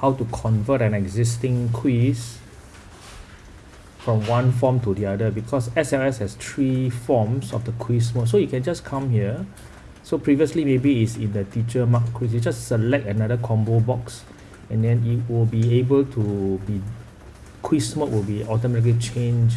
how to convert an existing quiz from one form to the other because SLS has three forms of the quiz mode. So you can just come here. So previously maybe it's in the teacher mark quiz. You just select another combo box and then it will be able to be quiz mode will be automatically changed